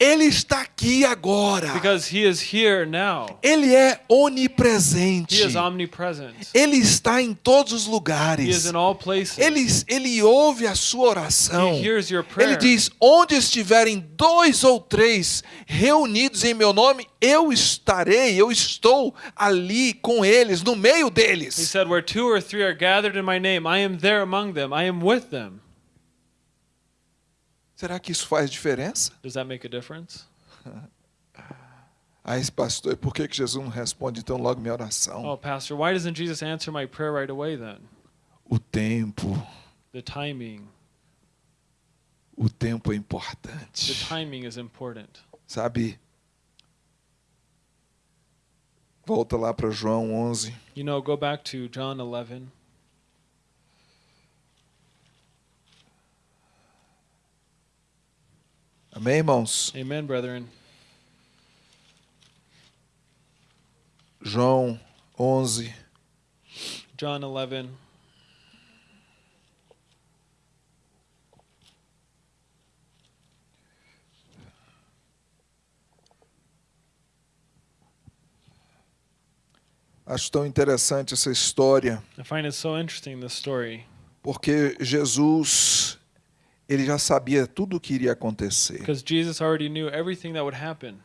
Ele está aqui agora. Because he is here now. Ele é onipresente. He is omnipresent. Ele está em todos os He is lugares. in all places. Ele, ele ouve a sua oração. He hears your prayer. Ele diz: onde estiverem dois ou três reunidos em meu nome, eu estarei, eu estou ali com eles, no meio He deles. said, Where two or three are gathered in my name, I am there among them. I am with them. Será que isso faz diferença? Does that make a difference? Esse pastor, por que que Jesus não responde então logo minha oração? Oh, Pastor, why doesn't Jesus answer my prayer right away then? O tempo, The timing. o tempo é The importante. timing is important. Sabe? Volta lá para João 11. You know, go back to John 11. Amém, irmãos? Amen, brethren. João 11. John 11. Acho tão interessante essa história, I find it so interesting, this story, porque Jesus ele já sabia tudo o que iria acontecer. because Jesus already knew everything that would happen.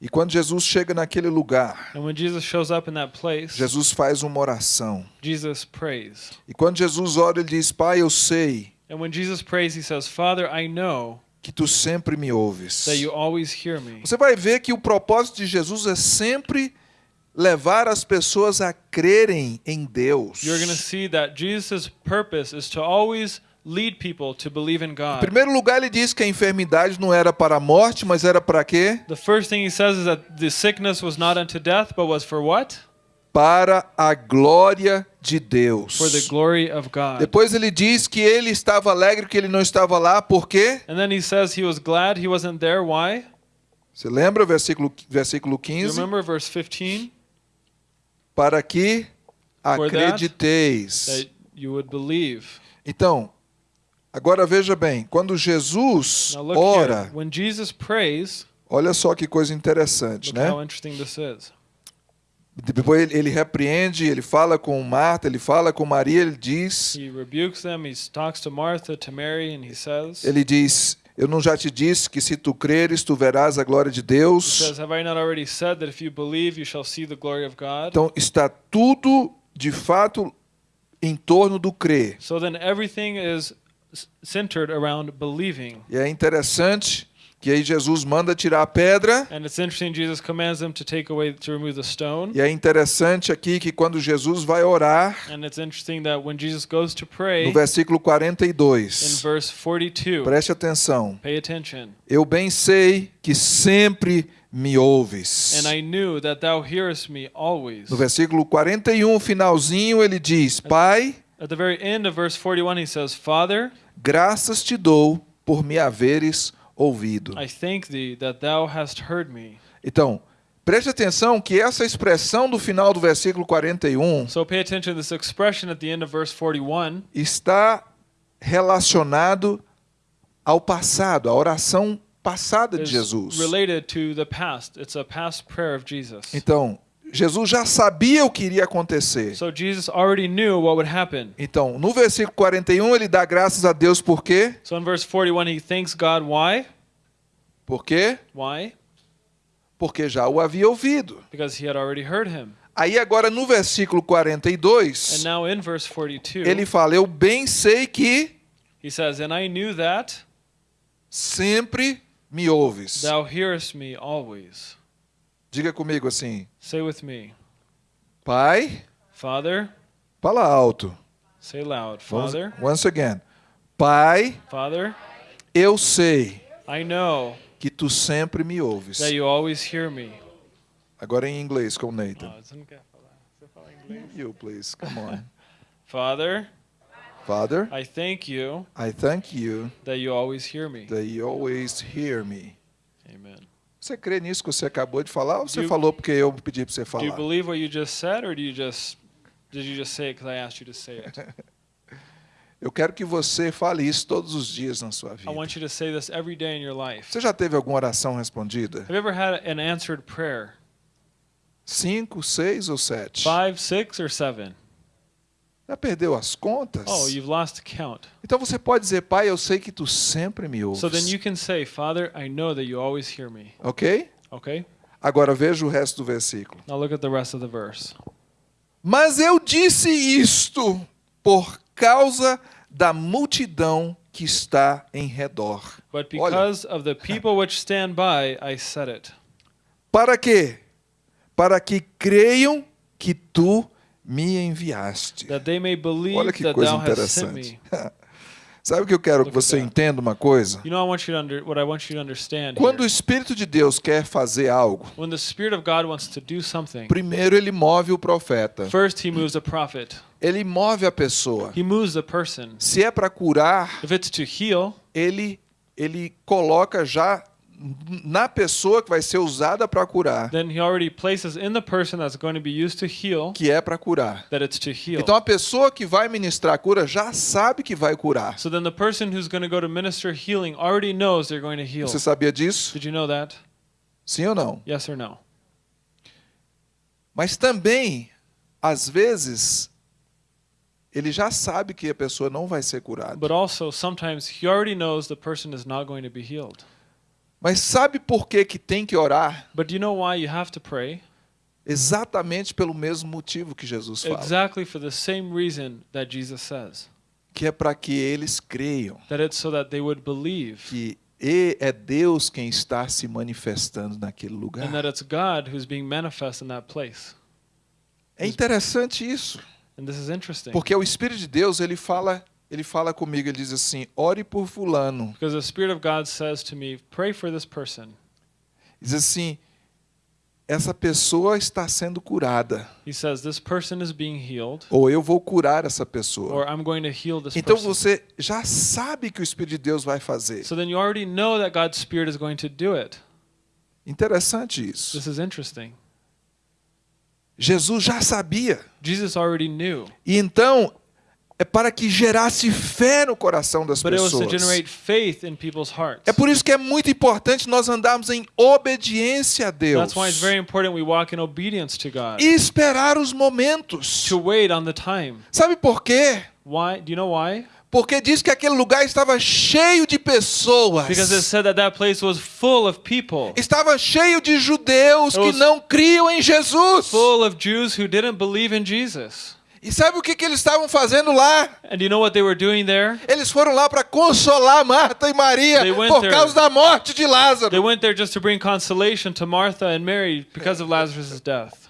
E quando Jesus chega naquele lugar, And when Jesus shows up in that place, Jesus faz uma oração. Jesus prays. E quando Jesus ora, ele diz: Pai, eu sei And when Jesus prays, he says, Father, I know que tu sempre me ouves. that you always hear me. Você vai ver que o propósito de Jesus é sempre levar as pessoas a crerem em Deus. You're going to see that Jesus' purpose is to always lead people to believe in Em God. primeiro lugar, ele diz que a enfermidade não era para a morte, mas era para quê? The first thing he says is that the sickness was not unto death, but was for what? Para a glória de Deus. For the glory of God. Depois ele diz que ele estava alegre que ele não estava lá, por quê? And then he says he was glad he wasn't there. Why? Você lembra versículo versículo Do you 15? remember verse 15? Para que that, acrediteis. That you would believe. Então, agora veja bem, quando Jesus Now look ora, here. When Jesus prays, olha só que coisa interessante, look né? how interesting this is. Depois ele, ele repreende, ele fala com Marta, ele fala com Maria, ele diz, He rebukes them. He talks to Martha, to Mary, and he says, ele diz, eu não já te disse que se tu creres, tu verás a glória de He Deus. says, Have I not already said that if you believe, you shall see the glory of God? Então está tudo de fato em torno do crer. So then everything is s- centered around believing. E é interessante que aí Jesus manda tirar a pedra. And it's interesting, Jesus commands them to take away, to remove the stone. E é interessante aqui que quando Jesus vai orar, And it's interesting that when Jesus goes to pray, no versículo in 42, verse 42, preste atenção. pay attention. Eu bem sei que sempre me ouves. And I knew that thou hearest me always. No versículo 41, finalzinho, ele diz: Pai, At the very end of verse 41, he says, Father, graças te dou por me haveres ouvido. I thank thee that thou hast heard me. Então, preste atenção que essa expressão do final do versículo 41 So pay attention to this expression at the end of verse 41. está relacionado ao passado, à oração passada de Jesus. related to the past. It's a past prayer of Jesus. Então, Jesus já sabia o que iria acontecer. So Jesus already knew what would happen. Então, no versículo 41, ele dá graças a Deus por quê? So in verse 41, he thanks God. Why? Por quê? Why? Porque já o havia ouvido. Because he had already heard him. Aí agora no versículo And 42, now in verse 42, ele fala: Eu bem sei que he says, And I knew that sempre me ouves. thou hearest me always. Diga comigo assim: Say with me, Pai, Father, fala alto. say loud, Father, Once again. Pai, Father, eu sei I know que tu sempre me ouves. that you always hear me. Agora em inglês com Nathan. Oh, você não quer falar? Você fala inglês? You, please, come on. Father, Father, I thank you I thank you that you always hear me. that you always hear me. Amen. Você crê nisso que você acabou de falar ou você Do you- falou porque eu pedi para você Do you falar? believe what you just said, or do you just did you just say it because I asked you to say it? Eu quero que você fale isso todos os dias na sua I vida. want you to say this every day in your life. Você já teve alguma oração respondida? Have you ever had an answered prayer? Cinco, seis ou sete? Five, six, or seven? Já perdeu as contas? Oh, you've lost count. Então você pode dizer, Pai, eu sei que tu sempre me ouves. So then you can say, Father, I know that you always hear me. Ok? Okay? Agora veja o resto do versículo. Now look at the rest of the verse. Mas eu disse isto por causa da multidão que está em redor. But Olha. because of the people which stand by, I said it. Para quê? Para que creiam que tu me enviaste. That they may Olha que that coisa interessante. Sabe o que eu quero que você entenda uma coisa? You know, I want you to under, what I want you to understand Quando o. Espírito de Deus quer fazer algo, When the Spirit of God wants to do something, primeiro ele move o profeta. Ele move a pessoa. Se é para curar, ele ele coloca já na pessoa que vai ser usada para curar, then He already places in the person that's going to be used to heal que é para curar. that it's to heal. Então a pessoa que vai ministrar a cura já sabe que vai curar. So then the person who's going to go to minister healing already knows they're going to heal. Você sabia disso? Did you know that? Sim ou não? Yes or no? Mas também, às vezes, ele já sabe que a pessoa não vai ser curada. But also, sometimes he already knows the person is not going to be healed. Mas sabe por que que tem que orar? But do you know why you have to pray? Exatamente pelo mesmo motivo que Jesus fala, Exactly for the same reason that Jesus says. que é para que eles creiam That it's so that they would believe. que e- é Deus quem está se manifestando naquele And lugar. that it's God who's being manifest in that place. É interessante isso, And this is interesting. porque o Espírito de Deus, ele fala, ele fala comigo, ele diz assim: "Ore por fulano". Because the Spirit of God says to me, pray for this person. Diz assim: "Essa pessoa está sendo curada, He says, this person is being healed, ou eu vou curar essa pessoa". or I'm going to heal this Então person. você já sabe que o Espírito de Deus vai fazer. So then you already know that God's Spirit is going to do it. Interessante isso. This is interesting. Jesus já sabia. Jesus already knew. E então é para que gerasse fé no coração das pessoas. generate faith in people's hearts. É por isso que é muito importante nós andarmos em obediência a Deus e esperar os momentos. Sabe por quê? Why? Do you know why? Porque diz que aquele lugar estava cheio de pessoas. Because it said that that place was full of people, Estava cheio de judeus It que não criam em Jesus. full of Jews who didn't believe in Jesus. E sabe o que, que eles estavam fazendo lá? You know what they were doing there? Eles foram lá para consolar Marta e Maria They went por there- causa da morte de Lázaro. They went there just to bring consolation to Martha and Mary because of Lazarus' death.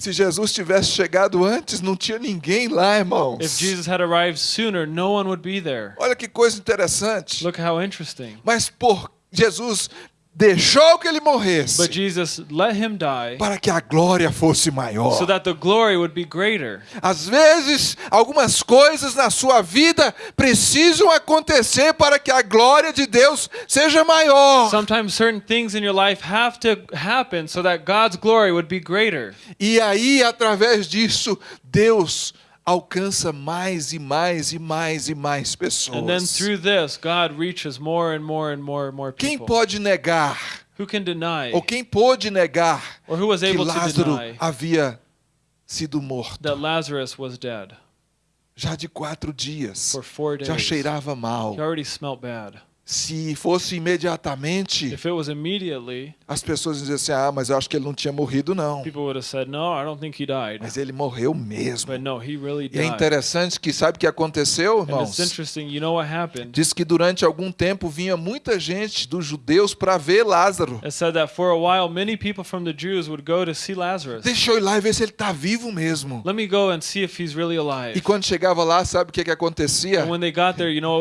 Se Jesus tivesse chegado antes, não tinha ninguém lá, irmãos. If Jesus had arrived sooner, no one would be there. Olha que coisa interessante. Look how interesting. Mas por Jesus deixou que ele morresse But Jesus let him die para que a glória fosse maior. so that the glory would be greater. Às vezes, algumas coisas na sua vida precisam acontecer para que a glória de Deus seja maior. Sometimes certain things in your life have to happen so that God's glory would be greater. E aí, através disso, Deus alcança mais e mais e mais e mais And then pessoas. through this, God reaches more and more and more and more Quem people. pode negar, Who can deny ou quem pôde negar, or who was que able to Lázaro deny havia sido morto that Lazarus was dead já de quatro dias? for four days? Já cheirava mal. He already smelt bad. Se fosse imediatamente, If it was immediately, as pessoas diziam assim: ah, mas eu acho que ele não tinha morrido, não. said, "No, I don't think he died." Mas ele morreu mesmo. But no, he really E é died. interessante que sabe o que aconteceu, irmãos? You know? Diz que durante algum tempo vinha muita gente dos judeus para ver Lázaro. While. Deixa eu ir lá e ver se ele está vivo mesmo. Let me go and see if he's really E alive. quando chegava lá, sabe o que, que acontecia? And when they got there, you know?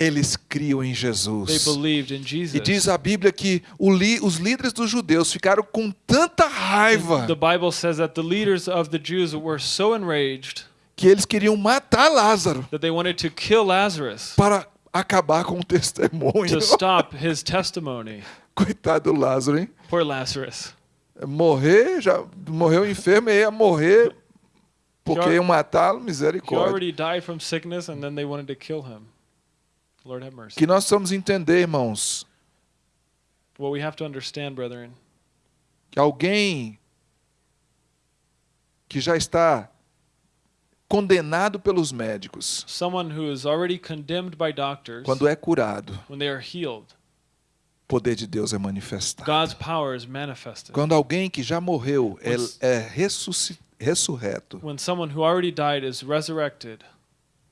Eles criam em They Jesus. believed in E diz a Bíblia que li- os líderes dos judeus ficaram com tanta raiva The Bible says that the leaders of the Jews were so enraged que eles queriam matar Lázaro that they wanted to kill Lazarus para acabar com o testemunho. to stop his testimony. Coitado do Lázaro, hein? Poor Lazarus. Morrer, já morreu enfermo e ia morrer porque He iam matá-lo, He misericórdia. already died from sickness and then they wanted to kill him. Lord have mercy. Que nós precisamos entender, irmãos, What we have to understand, brethren, que alguém que já está condenado pelos médicos, someone who is already condemned by doctors, quando é curado, when they are healed, o poder de Deus é manifestado. God's power is manifested. Quando alguém que já morreu é, é ressusci- ressurreto, When someone who already died is resurrected,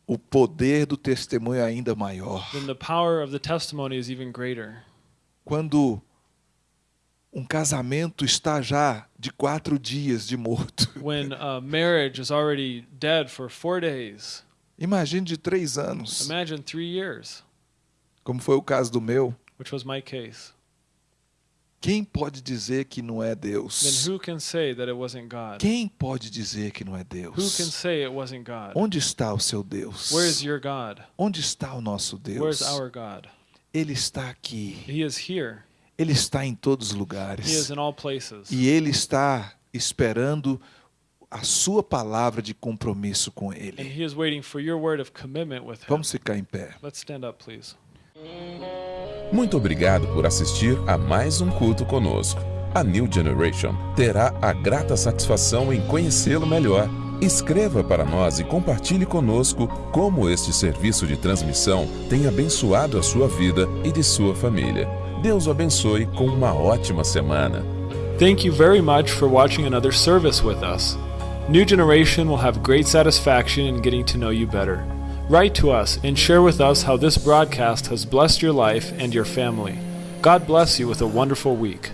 o poder do testemunho é ainda maior. then the power of the testimony is even greater. Quando um casamento está já de quatro dias de morto, When a marriage is already dead for four days, imagine de três anos, imagine three years, como foi o caso do meu. which was my case. Quem pode dizer que não é Deus? who can say that it wasn't God? Quem pode dizer que não é Deus? Onde está o seu Deus? Where is your God? Onde está o nosso Deus? our God? Ele está aqui. He is here. Ele está em todos os lugares. E ele está esperando a sua palavra de compromisso com And ele. he is waiting for your word of commitment with him. Vamos ficar em pé. Let's stand up, please. Muito obrigado por assistir a mais um culto conosco. A New Generation terá a grata satisfação em conhecê-lo melhor. Escreva para nós e compartilhe conosco como este serviço de transmissão tem abençoado a sua vida e de sua família. Deus o abençoe com uma ótima semana. Thank you very much for watching another service with us. New Generation will have great satisfaction in getting to know you better. Write to us and share with us how this broadcast has blessed your life and your family. God bless you with a wonderful week.